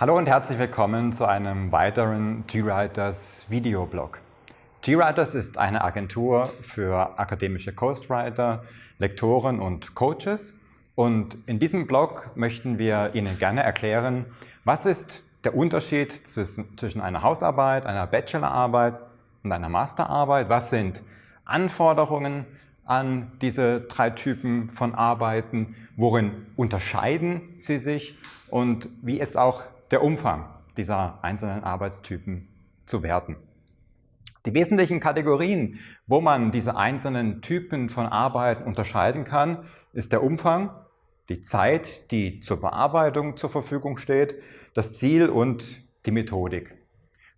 Hallo und herzlich willkommen zu einem weiteren GWriters Videoblog. GWriters ist eine Agentur für akademische Ghostwriter, Lektoren und Coaches. Und in diesem Blog möchten wir Ihnen gerne erklären, was ist der Unterschied zwischen einer Hausarbeit, einer Bachelorarbeit und einer Masterarbeit, was sind Anforderungen an diese drei Typen von Arbeiten, worin unterscheiden sie sich und wie ist auch der Umfang dieser einzelnen Arbeitstypen zu werten. Die wesentlichen Kategorien, wo man diese einzelnen Typen von Arbeiten unterscheiden kann, ist der Umfang, die Zeit, die zur Bearbeitung zur Verfügung steht, das Ziel und die Methodik.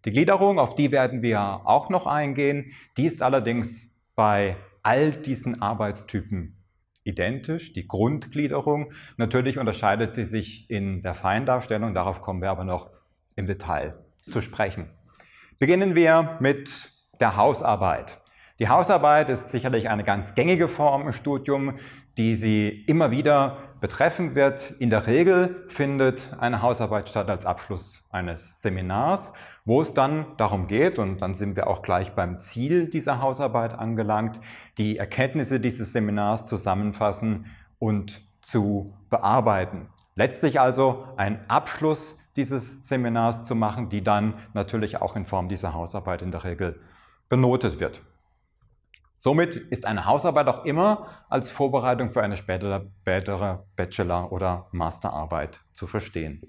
Die Gliederung, auf die werden wir auch noch eingehen, die ist allerdings bei all diesen Arbeitstypen identisch, die Grundgliederung. Natürlich unterscheidet sie sich in der Feindarstellung, darauf kommen wir aber noch im Detail zu sprechen. Beginnen wir mit der Hausarbeit. Die Hausarbeit ist sicherlich eine ganz gängige Form im Studium, die Sie immer wieder betreffen wird. In der Regel findet eine Hausarbeit statt als Abschluss eines Seminars, wo es dann darum geht, und dann sind wir auch gleich beim Ziel dieser Hausarbeit angelangt, die Erkenntnisse dieses Seminars zusammenfassen und zu bearbeiten. Letztlich also ein Abschluss dieses Seminars zu machen, die dann natürlich auch in Form dieser Hausarbeit in der Regel benotet wird. Somit ist eine Hausarbeit auch immer als Vorbereitung für eine spätere, Bachelor- oder Masterarbeit zu verstehen.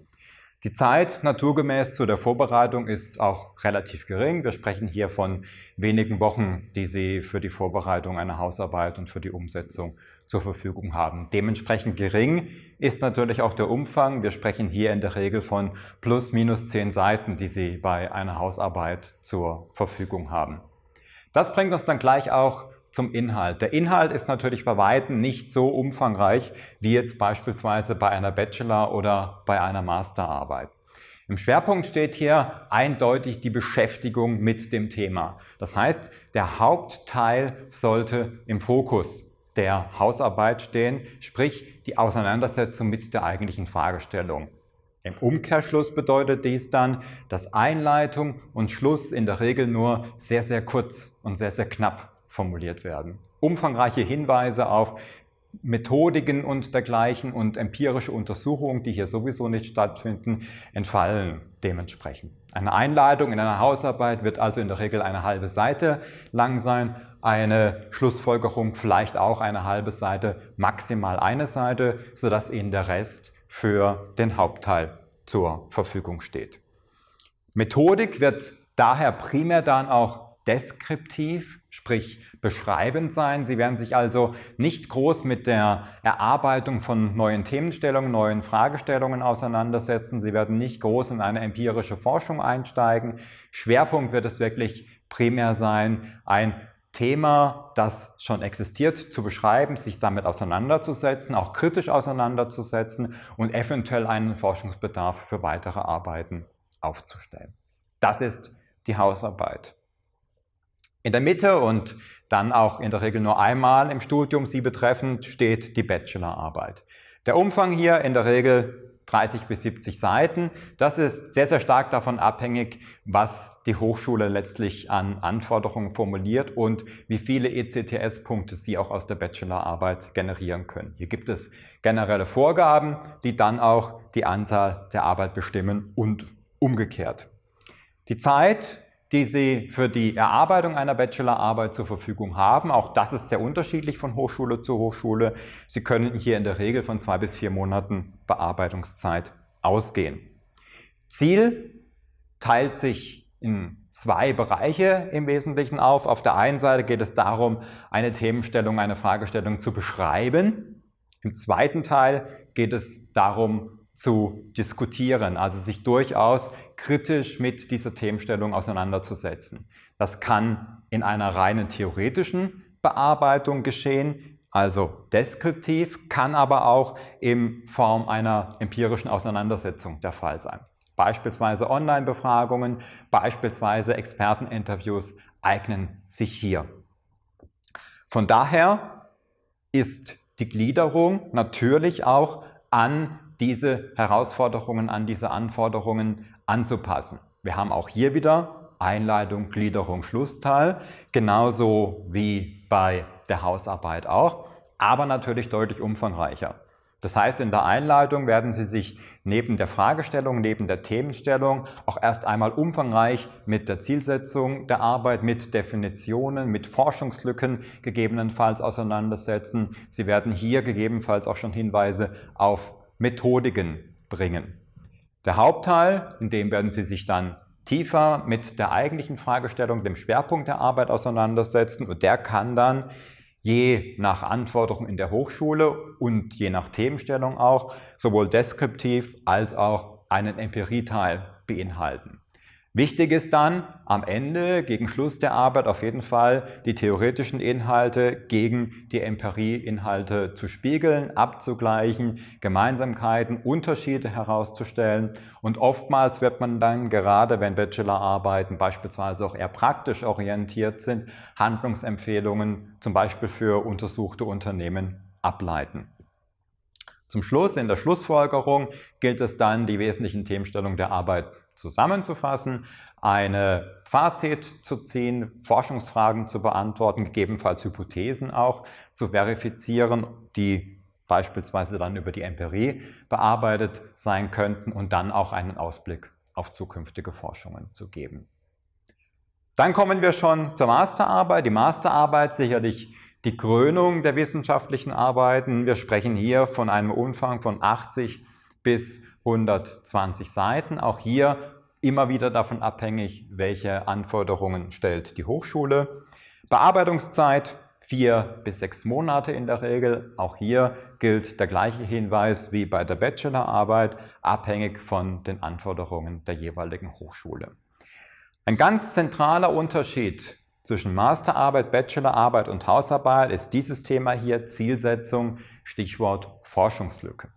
Die Zeit naturgemäß zu der Vorbereitung ist auch relativ gering. Wir sprechen hier von wenigen Wochen, die Sie für die Vorbereitung einer Hausarbeit und für die Umsetzung zur Verfügung haben. Dementsprechend gering ist natürlich auch der Umfang. Wir sprechen hier in der Regel von plus minus zehn Seiten, die Sie bei einer Hausarbeit zur Verfügung haben. Das bringt uns dann gleich auch zum Inhalt. Der Inhalt ist natürlich bei Weitem nicht so umfangreich wie jetzt beispielsweise bei einer Bachelor- oder bei einer Masterarbeit. Im Schwerpunkt steht hier eindeutig die Beschäftigung mit dem Thema. Das heißt, der Hauptteil sollte im Fokus der Hausarbeit stehen, sprich die Auseinandersetzung mit der eigentlichen Fragestellung. Im Umkehrschluss bedeutet dies dann, dass Einleitung und Schluss in der Regel nur sehr, sehr kurz und sehr, sehr knapp formuliert werden. Umfangreiche Hinweise auf Methodiken und dergleichen und empirische Untersuchungen, die hier sowieso nicht stattfinden, entfallen dementsprechend. Eine Einleitung in einer Hausarbeit wird also in der Regel eine halbe Seite lang sein, eine Schlussfolgerung vielleicht auch eine halbe Seite, maximal eine Seite, sodass Ihnen der Rest für den Hauptteil zur Verfügung steht. Methodik wird daher primär dann auch deskriptiv, sprich beschreibend sein. Sie werden sich also nicht groß mit der Erarbeitung von neuen Themenstellungen, neuen Fragestellungen auseinandersetzen. Sie werden nicht groß in eine empirische Forschung einsteigen. Schwerpunkt wird es wirklich primär sein, ein Thema, das schon existiert, zu beschreiben, sich damit auseinanderzusetzen, auch kritisch auseinanderzusetzen und eventuell einen Forschungsbedarf für weitere Arbeiten aufzustellen. Das ist die Hausarbeit. In der Mitte und dann auch in der Regel nur einmal im Studium sie betreffend steht die Bachelorarbeit. Der Umfang hier in der Regel 30 bis 70 Seiten. Das ist sehr, sehr stark davon abhängig, was die Hochschule letztlich an Anforderungen formuliert und wie viele ECTS-Punkte Sie auch aus der Bachelorarbeit generieren können. Hier gibt es generelle Vorgaben, die dann auch die Anzahl der Arbeit bestimmen und umgekehrt. Die Zeit die Sie für die Erarbeitung einer Bachelorarbeit zur Verfügung haben. Auch das ist sehr unterschiedlich von Hochschule zu Hochschule. Sie können hier in der Regel von zwei bis vier Monaten Bearbeitungszeit ausgehen. Ziel teilt sich in zwei Bereiche im Wesentlichen auf. Auf der einen Seite geht es darum, eine Themenstellung, eine Fragestellung zu beschreiben. Im zweiten Teil geht es darum, zu diskutieren, also sich durchaus kritisch mit dieser Themenstellung auseinanderzusetzen. Das kann in einer reinen theoretischen Bearbeitung geschehen, also deskriptiv, kann aber auch in Form einer empirischen Auseinandersetzung der Fall sein. Beispielsweise Online-Befragungen, beispielsweise Experteninterviews eignen sich hier. Von daher ist die Gliederung natürlich auch an diese Herausforderungen an diese Anforderungen anzupassen. Wir haben auch hier wieder Einleitung, Gliederung, Schlussteil, genauso wie bei der Hausarbeit auch, aber natürlich deutlich umfangreicher. Das heißt, in der Einleitung werden Sie sich neben der Fragestellung, neben der Themenstellung auch erst einmal umfangreich mit der Zielsetzung der Arbeit, mit Definitionen, mit Forschungslücken gegebenenfalls auseinandersetzen. Sie werden hier gegebenenfalls auch schon Hinweise auf Methodiken bringen. Der Hauptteil, in dem werden Sie sich dann tiefer mit der eigentlichen Fragestellung, dem Schwerpunkt der Arbeit auseinandersetzen und der kann dann je nach Anforderung in der Hochschule und je nach Themenstellung auch sowohl deskriptiv als auch einen Empirieteil beinhalten. Wichtig ist dann am Ende, gegen Schluss der Arbeit auf jeden Fall, die theoretischen Inhalte gegen die Empirieinhalte zu spiegeln, abzugleichen, Gemeinsamkeiten, Unterschiede herauszustellen. Und oftmals wird man dann, gerade wenn Bachelorarbeiten beispielsweise auch eher praktisch orientiert sind, Handlungsempfehlungen zum Beispiel für untersuchte Unternehmen ableiten. Zum Schluss, in der Schlussfolgerung, gilt es dann, die wesentlichen Themenstellungen der Arbeit zusammenzufassen, eine Fazit zu ziehen, Forschungsfragen zu beantworten, gegebenenfalls Hypothesen auch zu verifizieren, die beispielsweise dann über die Empirie bearbeitet sein könnten und dann auch einen Ausblick auf zukünftige Forschungen zu geben. Dann kommen wir schon zur Masterarbeit. Die Masterarbeit sicherlich die Krönung der wissenschaftlichen Arbeiten. Wir sprechen hier von einem Umfang von 80 bis 120 Seiten. Auch hier immer wieder davon abhängig, welche Anforderungen stellt die Hochschule. Bearbeitungszeit vier bis sechs Monate in der Regel. Auch hier gilt der gleiche Hinweis wie bei der Bachelorarbeit, abhängig von den Anforderungen der jeweiligen Hochschule. Ein ganz zentraler Unterschied zwischen Masterarbeit, Bachelorarbeit und Hausarbeit ist dieses Thema hier Zielsetzung, Stichwort Forschungslücke.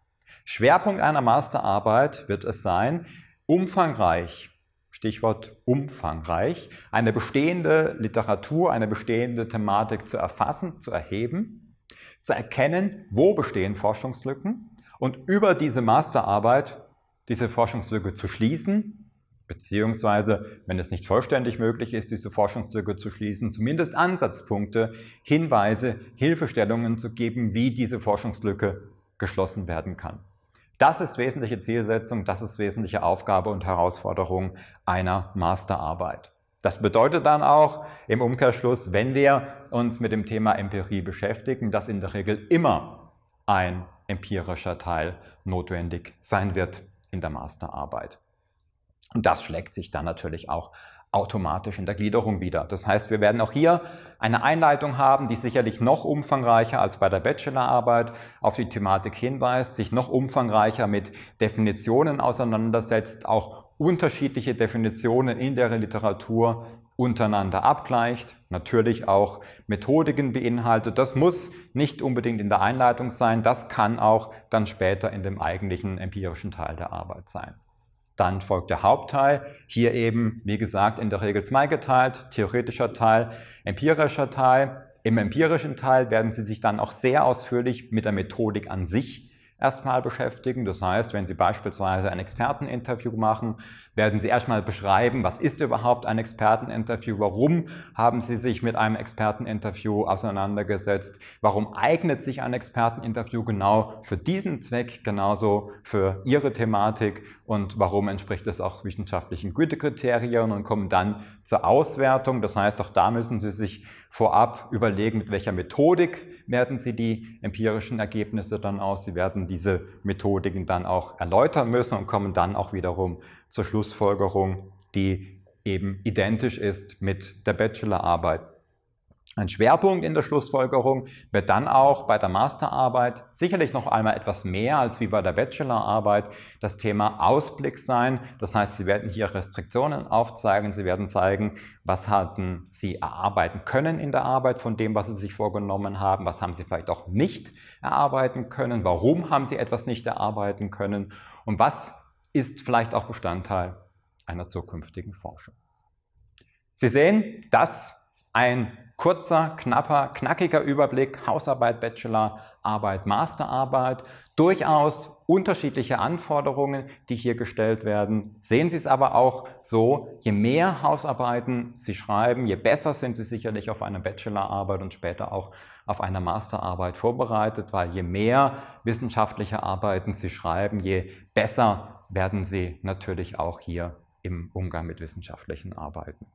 Schwerpunkt einer Masterarbeit wird es sein, umfangreich, Stichwort umfangreich, eine bestehende Literatur, eine bestehende Thematik zu erfassen, zu erheben, zu erkennen, wo bestehen Forschungslücken und über diese Masterarbeit diese Forschungslücke zu schließen, beziehungsweise, wenn es nicht vollständig möglich ist, diese Forschungslücke zu schließen, zumindest Ansatzpunkte, Hinweise, Hilfestellungen zu geben, wie diese Forschungslücke geschlossen werden kann. Das ist wesentliche Zielsetzung, das ist wesentliche Aufgabe und Herausforderung einer Masterarbeit. Das bedeutet dann auch im Umkehrschluss, wenn wir uns mit dem Thema Empirie beschäftigen, dass in der Regel immer ein empirischer Teil notwendig sein wird in der Masterarbeit. Und das schlägt sich dann natürlich auch automatisch in der Gliederung wieder. Das heißt, wir werden auch hier eine Einleitung haben, die sicherlich noch umfangreicher als bei der Bachelorarbeit auf die Thematik hinweist, sich noch umfangreicher mit Definitionen auseinandersetzt, auch unterschiedliche Definitionen in der Literatur untereinander abgleicht, natürlich auch Methodiken beinhaltet. Das muss nicht unbedingt in der Einleitung sein, das kann auch dann später in dem eigentlichen empirischen Teil der Arbeit sein. Dann folgt der Hauptteil, hier eben, wie gesagt, in der Regel zweigeteilt, theoretischer Teil, empirischer Teil. Im empirischen Teil werden Sie sich dann auch sehr ausführlich mit der Methodik an sich erstmal beschäftigen. Das heißt, wenn Sie beispielsweise ein Experteninterview machen, werden Sie erstmal beschreiben, was ist überhaupt ein Experteninterview, warum haben Sie sich mit einem Experteninterview auseinandergesetzt, warum eignet sich ein Experteninterview genau für diesen Zweck, genauso für Ihre Thematik und warum entspricht es auch wissenschaftlichen Gütekriterien und kommen dann zur Auswertung. Das heißt, auch da müssen Sie sich vorab überlegen, mit welcher Methodik werden Sie die empirischen Ergebnisse dann aus. Sie werden diese Methodiken dann auch erläutern müssen und kommen dann auch wiederum zur Schlussfolgerung, die eben identisch ist mit der Bachelorarbeit. Ein Schwerpunkt in der Schlussfolgerung wird dann auch bei der Masterarbeit sicherlich noch einmal etwas mehr als wie bei der Bachelorarbeit das Thema Ausblick sein. Das heißt, Sie werden hier Restriktionen aufzeigen, Sie werden zeigen, was hatten Sie erarbeiten können in der Arbeit von dem, was Sie sich vorgenommen haben, was haben Sie vielleicht auch nicht erarbeiten können, warum haben Sie etwas nicht erarbeiten können und was ist vielleicht auch Bestandteil einer zukünftigen Forschung. Sie sehen, dass ein kurzer, knapper, knackiger Überblick, Hausarbeit, Bachelor, Bachelorarbeit, Masterarbeit. Durchaus unterschiedliche Anforderungen, die hier gestellt werden. Sehen Sie es aber auch so, je mehr Hausarbeiten Sie schreiben, je besser sind Sie sicherlich auf eine Bachelorarbeit und später auch auf eine Masterarbeit vorbereitet, weil je mehr wissenschaftliche Arbeiten Sie schreiben, je besser werden Sie natürlich auch hier im Umgang mit wissenschaftlichen Arbeiten.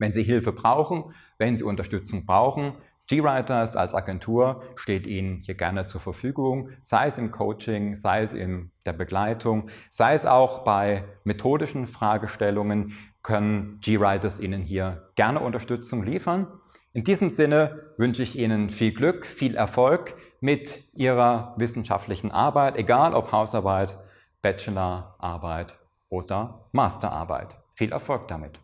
Wenn Sie Hilfe brauchen, wenn Sie Unterstützung brauchen, GWriters als Agentur steht Ihnen hier gerne zur Verfügung, sei es im Coaching, sei es in der Begleitung, sei es auch bei methodischen Fragestellungen, können GWriters Ihnen hier gerne Unterstützung liefern. In diesem Sinne wünsche ich Ihnen viel Glück, viel Erfolg mit Ihrer wissenschaftlichen Arbeit, egal ob Hausarbeit, Bachelorarbeit oder Masterarbeit. Viel Erfolg damit!